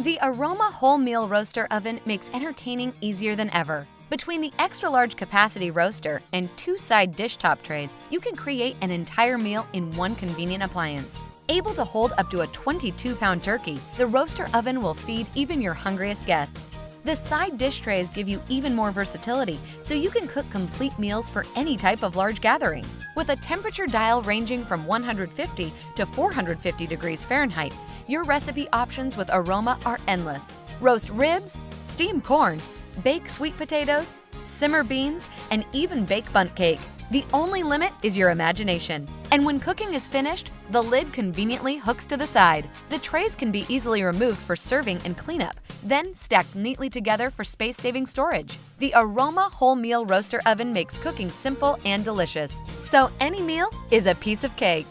The Aroma Whole Meal Roaster Oven makes entertaining easier than ever. Between the extra large capacity roaster and two side dish top trays, you can create an entire meal in one convenient appliance. Able to hold up to a 22 pound turkey, the roaster oven will feed even your hungriest guests. The side dish trays give you even more versatility, so you can cook complete meals for any type of large gathering. With a temperature dial ranging from 150 to 450 degrees Fahrenheit, your recipe options with Aroma are endless. Roast ribs, steam corn, bake sweet potatoes, simmer beans, and even bake bundt cake. The only limit is your imagination. And when cooking is finished, the lid conveniently hooks to the side. The trays can be easily removed for serving and cleanup, then stacked neatly together for space-saving storage. The Aroma Whole Meal Roaster Oven makes cooking simple and delicious. So any meal is a piece of cake.